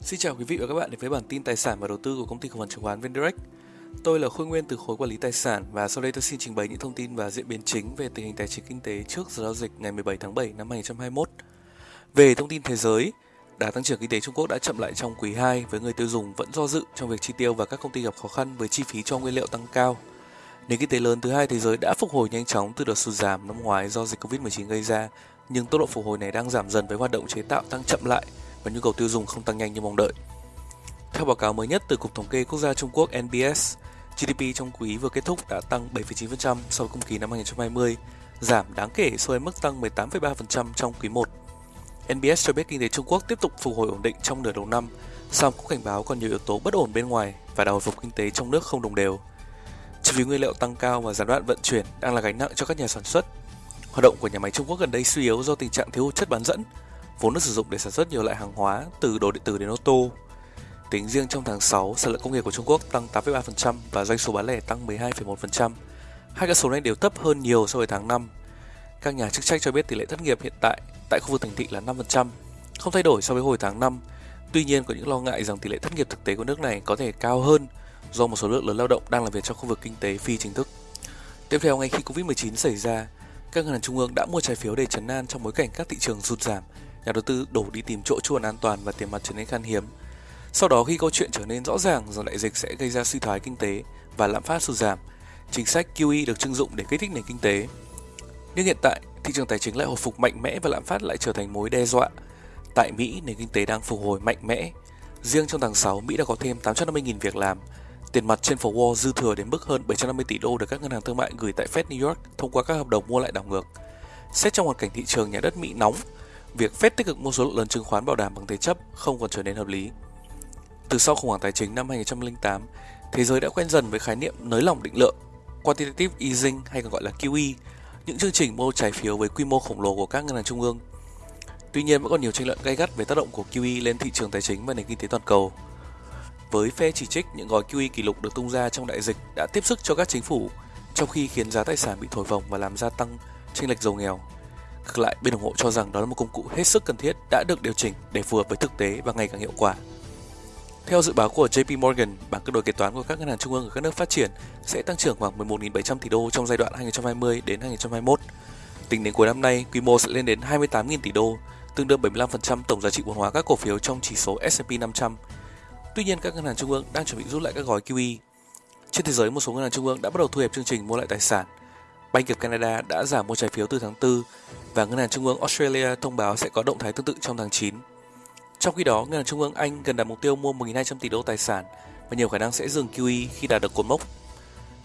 Xin chào quý vị và các bạn đến với bản tin tài sản và đầu tư của công ty cổ phần chứng khoán VnDirect. Tôi là Khôi Nguyên từ khối quản lý tài sản và sau đây tôi xin trình bày những thông tin và diễn biến chính về tình hình tài chính kinh tế trước giờ giao dịch ngày 17 tháng 7 năm 2021. Về thông tin thế giới, đà tăng trưởng kinh tế Trung Quốc đã chậm lại trong quý 2 với người tiêu dùng vẫn do dự trong việc chi tiêu và các công ty gặp khó khăn với chi phí cho nguyên liệu tăng cao. Nền kinh tế lớn thứ hai thế giới đã phục hồi nhanh chóng từ đợt sụt giảm năm ngoái do dịch Covid-19 gây ra, nhưng tốc độ phục hồi này đang giảm dần với hoạt động chế tạo tăng chậm lại và nhu cầu tiêu dùng không tăng nhanh như mong đợi. Theo báo cáo mới nhất từ Cục Thống kê Quốc gia Trung Quốc NBS, GDP trong quý vừa kết thúc đã tăng 7,9% so với cùng kỳ năm 2020, giảm đáng kể so với mức tăng 18,3% trong quý 1. NBS cho biết kinh tế Trung Quốc tiếp tục phục hồi ổn định trong nửa đầu năm, song cũng cảnh báo còn nhiều yếu tố bất ổn bên ngoài và đà hồi phục kinh tế trong nước không đồng đều. Chi phí nguyên liệu tăng cao và gián đoạn vận chuyển đang là gánh nặng cho các nhà sản xuất. Hoạt động của nhà máy Trung Quốc gần đây suy yếu do tình trạng thiếu hụt chất bán dẫn, vốn được sử dụng để sản xuất nhiều loại hàng hóa từ đồ điện tử đến ô tô. Tính riêng trong tháng 6, sản lượng công nghiệp của Trung Quốc tăng 8,3% và doanh số bán lẻ tăng 12,1%. Hai con số này đều thấp hơn nhiều so với tháng 5. Các nhà chức trách cho biết tỷ lệ thất nghiệp hiện tại tại khu vực thành thị là 5%, không thay đổi so với hồi tháng 5. Tuy nhiên có những lo ngại rằng tỷ lệ thất nghiệp thực tế của nước này có thể cao hơn do một số lượng lớn lao động đang làm việc trong khu vực kinh tế phi chính thức. Tiếp theo, ngay khi Covid-19 xảy ra, các ngân hàng trung ương đã mua trái phiếu để chấn an trong bối cảnh các thị trường sụt giảm nhà đầu tư đổ đi tìm chỗ chuồn an toàn và tiền mặt trở nên khan hiếm. Sau đó khi câu chuyện trở nên rõ ràng rằng đại dịch sẽ gây ra suy thoái kinh tế và lạm phát sụt giảm, chính sách QE được trưng dụng để kích thích nền kinh tế. Nhưng hiện tại, thị trường tài chính lại hồi phục mạnh mẽ và lạm phát lại trở thành mối đe dọa. Tại Mỹ, nền kinh tế đang phục hồi mạnh mẽ. Riêng trong tháng 6, Mỹ đã có thêm 850.000 việc làm. Tiền mặt trên phố Wall dư thừa đến mức hơn 750 tỷ đô được các ngân hàng thương mại gửi tại Fed New York thông qua các hợp đồng mua lại đảo ngược. Xét trong hoàn cảnh thị trường nhà đất Mỹ nóng, việc phép tích cực mua số lượng lớn chứng khoán bảo đảm bằng thế chấp không còn trở nên hợp lý. Từ sau khủng hoảng tài chính năm 2008, thế giới đã quen dần với khái niệm nới lỏng định lượng, quantitative easing hay còn gọi là QE, những chương trình mua trái phiếu với quy mô khổng lồ của các ngân hàng trung ương. Tuy nhiên vẫn còn nhiều tranh luận gay gắt về tác động của QE lên thị trường tài chính và nền kinh tế toàn cầu. Với phe chỉ trích những gói QE kỷ lục được tung ra trong đại dịch đã tiếp sức cho các chính phủ, trong khi khiến giá tài sản bị thổi phồng và làm gia tăng chênh lệch giàu nghèo. Ngược lại, bên ủng hộ cho rằng đó là một công cụ hết sức cần thiết đã được điều chỉnh để phù hợp với thực tế và ngày càng hiệu quả. Theo dự báo của JP Morgan, bảng cân đối kế toán của các ngân hàng trung ương ở các nước phát triển sẽ tăng trưởng khoảng 11.700 tỷ đô trong giai đoạn 2020 đến 2021. Tính đến cuối năm nay, quy mô sẽ lên đến 28.000 tỷ đô, tương đương 75% tổng giá trị vốn hóa các cổ phiếu trong chỉ số S&P 500. Tuy nhiên, các ngân hàng trung ương đang chuẩn bị rút lại các gói QE. Trên thế giới, một số ngân hàng trung ương đã bắt đầu thu hẹp chương trình mua lại tài sản. Bank of Canada đã giảm mua trái phiếu từ tháng 4 và ngân hàng trung ương Australia thông báo sẽ có động thái tương tự trong tháng 9. Trong khi đó, Ngân hàng Trung ương Anh gần đạt mục tiêu mua 1.200 tỷ đô tài sản và nhiều khả năng sẽ dừng QE khi đạt được cột mốc.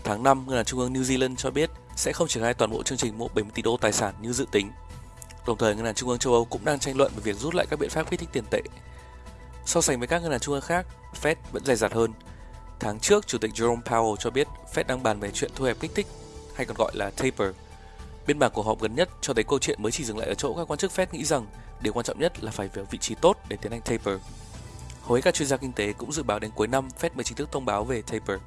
Tháng 5, Ngân hàng Trung ương New Zealand cho biết sẽ không triển khai toàn bộ chương trình mua 70 tỷ đô tài sản như dự tính. Đồng thời, Ngân hàng Trung ương châu Âu cũng đang tranh luận về việc rút lại các biện pháp kích thích tiền tệ. So sánh với các ngân hàng trung ương khác, Fed vẫn dày dặt hơn. Tháng trước, Chủ tịch Jerome Powell cho biết Fed đang bàn về chuyện thu hẹp kích thích, hay còn gọi là taper. Biên bản cuộc họp gần nhất cho thấy câu chuyện mới chỉ dừng lại ở chỗ các quan chức Fed nghĩ rằng Điều quan trọng nhất là phải về vị trí tốt để tiến hành taper. Hầu hết các chuyên gia kinh tế cũng dự báo đến cuối năm Fed mới chính thức thông báo về taper.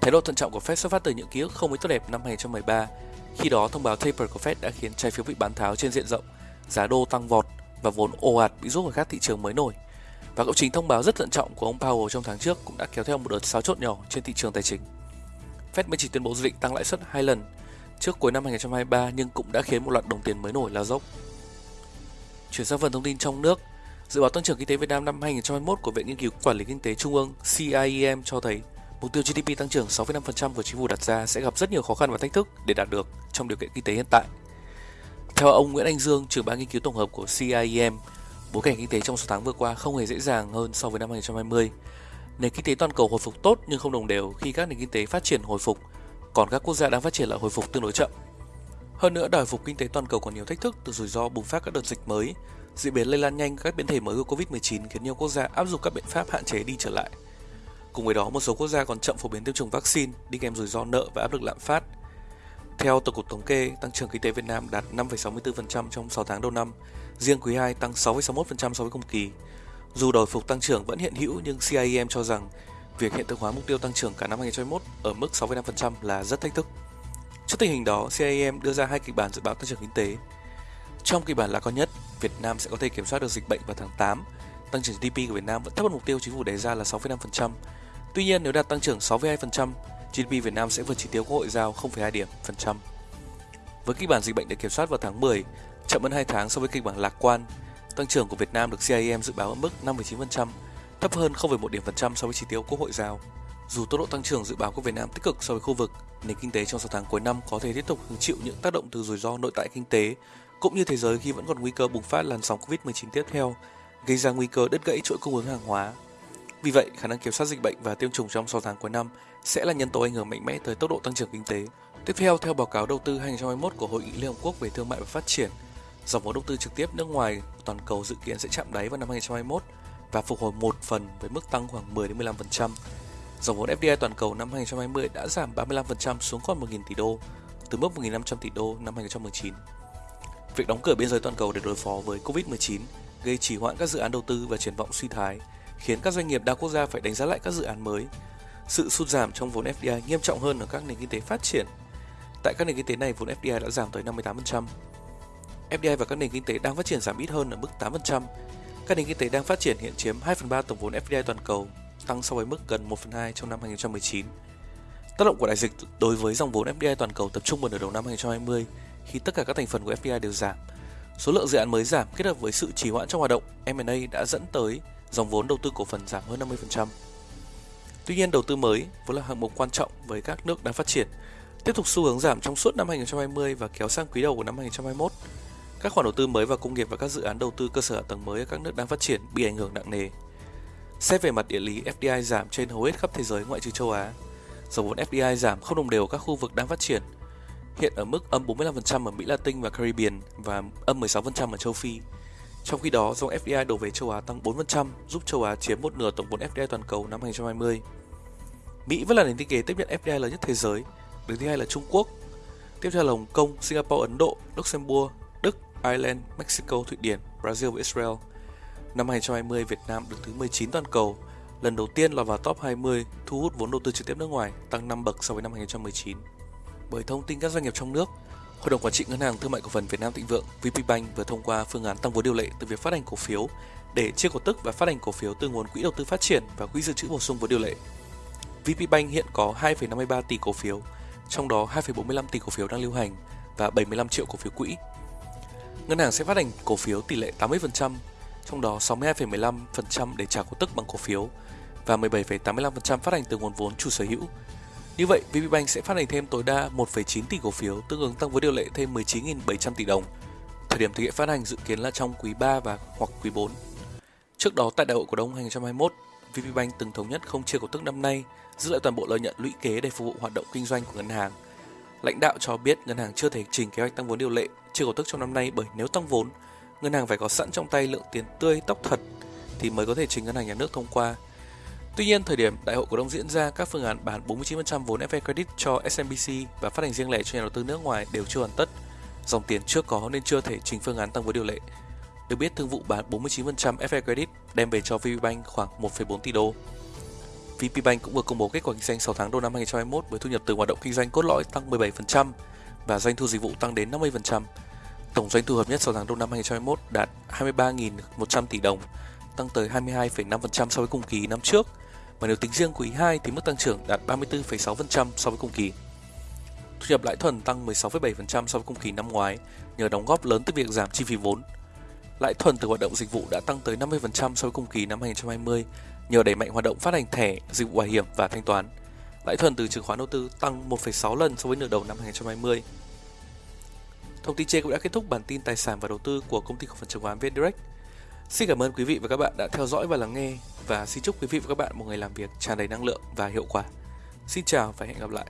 Thái độ thận trọng của Fed xuất phát từ những ký ức không mấy tốt đẹp năm 2013. Khi đó, thông báo taper của Fed đã khiến trái phiếu bị bán tháo trên diện rộng, giá đô tăng vọt và vốn ồ ạt bị rút khỏi các thị trường mới nổi. Và lộ trình thông báo rất thận trọng của ông Powell trong tháng trước cũng đã kéo theo một đợt xáo trộn nhỏ trên thị trường tài chính. Fed mới chỉ tuyên bố dự định tăng lãi suất hai lần trước cuối năm 2023 nhưng cũng đã khiến một loạt đồng tiền mới nổi lao dốc. Chuyển sang phần thông tin trong nước, dự báo tăng trưởng kinh tế Việt Nam năm 2021 của Viện Nghiên cứu Quản lý Kinh tế Trung ương CIEM cho thấy mục tiêu GDP tăng trưởng 6,5% của chính phủ đặt ra sẽ gặp rất nhiều khó khăn và thách thức để đạt được trong điều kiện kinh tế hiện tại. Theo ông Nguyễn Anh Dương, trưởng ban nghiên cứu tổng hợp của CIEM, bối cảnh kinh tế trong số tháng vừa qua không hề dễ dàng hơn so với năm 2020. Nền kinh tế toàn cầu hồi phục tốt nhưng không đồng đều khi các nền kinh tế phát triển hồi phục, còn các quốc gia đang phát triển lại hồi phục tương đối chậm. Hơn nữa, đòi phục kinh tế toàn cầu còn nhiều thách thức từ rủi ro bùng phát các đợt dịch mới, diễn biến lây lan nhanh các biến thể mới của Covid-19 khiến nhiều quốc gia áp dụng các biện pháp hạn chế đi trở lại. Cùng với đó, một số quốc gia còn chậm phổ biến tiêm chủng vaccine, đi kèm rủi ro nợ và áp lực lạm phát. Theo Tổng cục Thống kê, tăng trưởng kinh tế Việt Nam đạt 5,64% trong 6 tháng đầu năm, riêng quý 2 tăng 6,61% so với cùng kỳ. Dù đòi phục tăng trưởng vẫn hiện hữu nhưng CIEM cho rằng việc hiện thực hóa mục tiêu tăng trưởng cả năm 2021 ở mức 6,5% là rất thách thức. Trước tình hình đó, CIEM đưa ra hai kịch bản dự báo tăng trưởng kinh tế. Trong kịch bản lạc quan nhất, Việt Nam sẽ có thể kiểm soát được dịch bệnh vào tháng 8, tăng trưởng GDP của Việt Nam vẫn thấp hơn mục tiêu chính phủ đề ra là 6,5%. Tuy nhiên, nếu đạt tăng trưởng 6,2%, GDP Việt Nam sẽ vượt chỉ tiêu Quốc hội giao 0,2 điểm phần trăm. Với kịch bản dịch bệnh được kiểm soát vào tháng 10, chậm hơn 2 tháng so với kịch bản lạc quan, tăng trưởng của Việt Nam được CIM dự báo ở mức 5,9%, thấp hơn 0,1 điểm phần trăm so với chỉ tiêu Quốc hội giao. Dù tốc độ tăng trưởng dự báo của Việt Nam tích cực so với khu vực, nền kinh tế trong 6 tháng cuối năm có thể tiếp tục hứng chịu những tác động từ rủi ro nội tại kinh tế, cũng như thế giới khi vẫn còn nguy cơ bùng phát làn sóng Covid-19 tiếp theo, gây ra nguy cơ đứt gãy chuỗi cung ứng hàng hóa. Vì vậy, khả năng kiểm soát dịch bệnh và tiêm chủng trong 6 tháng cuối năm sẽ là nhân tố ảnh hưởng mạnh mẽ tới tốc độ tăng trưởng kinh tế. Tiếp theo, theo báo cáo đầu tư 2021 của Hội nghị Liên Hợp Quốc về Thương mại và Phát triển, dòng vốn đầu tư trực tiếp nước ngoài toàn cầu dự kiến sẽ chạm đáy vào năm 2021 và phục hồi một phần với mức tăng khoảng 10 đến 15%. Dòng vốn FDI toàn cầu năm 2020 đã giảm 35% xuống còn 1.000 tỷ đô, từ mức 1.500 tỷ đô năm 2019. Việc đóng cửa biên giới toàn cầu để đối phó với Covid-19 gây trì hoãn các dự án đầu tư và triển vọng suy thái, khiến các doanh nghiệp đa quốc gia phải đánh giá lại các dự án mới. Sự sụt giảm trong vốn FDI nghiêm trọng hơn ở các nền kinh tế phát triển. Tại các nền kinh tế này, vốn FDI đã giảm tới 58%. FDI và các nền kinh tế đang phát triển giảm ít hơn ở mức 8%. Các nền kinh tế đang phát triển hiện chiếm 2 phần 3 tổng vốn FDI toàn cầu, tăng so với mức gần 1 phần 2 trong năm 2019. Tác động của đại dịch đối với dòng vốn FDI toàn cầu tập trung vào nửa đầu năm 2020 khi tất cả các thành phần của FDI đều giảm. Số lượng dự án mới giảm kết hợp với sự trì hoãn trong hoạt động M&A đã dẫn tới dòng vốn đầu tư cổ phần giảm hơn 50%. Tuy nhiên, đầu tư mới vốn là hạng mục quan trọng với các nước đang phát triển, tiếp tục xu hướng giảm trong suốt năm 2020 và kéo sang quý đầu của năm 2021. Các khoản đầu tư mới vào công nghiệp và các dự án đầu tư cơ sở hạ tầng mới ở các nước đang phát triển bị ảnh hưởng nặng nề. Xét về mặt địa lý, FDI giảm trên hầu hết khắp thế giới ngoại trừ châu Á. Dòng vốn FDI giảm không đồng đều ở các khu vực đang phát triển, hiện ở mức âm 45% ở Mỹ Latin và Caribbean và âm 16% ở châu Phi. Trong khi đó, dòng FDI đổ về châu Á tăng 4%, giúp châu Á chiếm một nửa tổng vốn FDI toàn cầu năm 2020. Mỹ vẫn là nền kinh tế tiếp nhận FDI lớn nhất thế giới, đứng thứ hai là Trung Quốc, tiếp theo là Hồng Kông, Singapore, Ấn Độ, Luxembourg, Ireland, Mexico, Thụy Điển, Brazil và Israel. Năm 2020, Việt Nam đứng thứ 19 toàn cầu, lần đầu tiên lọt vào top 20 thu hút vốn đầu tư trực tiếp nước ngoài, tăng 5 bậc so với năm 2019. Bởi thông tin các doanh nghiệp trong nước, Hội đồng Quản trị Ngân hàng Thương mại Cổ phần Việt Nam Thịnh Vượng VPBank vừa thông qua phương án tăng vốn điều lệ từ việc phát hành cổ phiếu để chia cổ tức và phát hành cổ phiếu từ nguồn quỹ đầu tư phát triển và quỹ dự trữ bổ sung vốn điều lệ. VPBank hiện có 2,53 tỷ cổ phiếu, trong đó 2,45 tỷ cổ phiếu đang lưu hành và 75 triệu cổ phiếu quỹ. Ngân hàng sẽ phát hành cổ phiếu tỷ lệ 80%, trong đó 62,15% để trả cổ tức bằng cổ phiếu và 17,85% phát hành từ nguồn vốn chủ sở hữu như vậy, VPBank sẽ phát hành thêm tối đa 1,9 tỷ cổ phiếu, tương ứng tăng vốn điều lệ thêm 19.700 tỷ đồng. Thời điểm thực hiện phát hành dự kiến là trong quý 3 và hoặc quý 4. Trước đó tại đại hội cổ đông 2021, VPBank từng thống nhất không chia cổ tức năm nay, giữ lại toàn bộ lợi nhuận lũy kế để phục vụ hoạt động kinh doanh của ngân hàng. Lãnh đạo cho biết ngân hàng chưa thể trình kế hoạch tăng vốn điều lệ chưa cổ tức trong năm nay bởi nếu tăng vốn, ngân hàng phải có sẵn trong tay lượng tiền tươi tóc thật thì mới có thể trình ngân hàng nhà nước thông qua. Tuy nhiên, thời điểm đại hội cổ đông diễn ra, các phương án bán 49% vốn FA Credit cho SMBC và phát hành riêng lẻ cho nhà đầu tư nước ngoài đều chưa hoàn tất. Dòng tiền chưa có nên chưa thể trình phương án tăng vốn điều lệ. Được biết, thương vụ bán 49% FA Credit đem về cho VPBank khoảng 1,4 tỷ đô. VPBank cũng vừa công bố kết quả kinh doanh 6 tháng đầu năm 2021 với thu nhập từ hoạt động kinh doanh cốt lõi tăng 17% và doanh thu dịch vụ tăng đến 50%. Tổng doanh thu hợp nhất 6 tháng đầu năm 2021 đạt 23.100 tỷ đồng, tăng tới 22,5% so với cùng kỳ năm trước – và nếu tính riêng quý 2 thì mức tăng trưởng đạt 34,6% so với cùng kỳ. Thu nhập lãi thuần tăng 16,7% so với cùng kỳ năm ngoái nhờ đóng góp lớn từ việc giảm chi phí vốn. Lãi thuần từ hoạt động dịch vụ đã tăng tới 50% so với cùng kỳ năm 2020 nhờ đẩy mạnh hoạt động phát hành thẻ, dịch vụ bảo hiểm và thanh toán. Lãi thuần từ chứng khoán đầu tư tăng 1,6 lần so với nửa đầu năm 2020. Thông tin trên cũng đã kết thúc bản tin tài sản và đầu tư của công ty cổ phần chứng khoán VNDirect. Xin cảm ơn quý vị và các bạn đã theo dõi và lắng nghe và xin chúc quý vị và các bạn một ngày làm việc tràn đầy năng lượng và hiệu quả. Xin chào và hẹn gặp lại.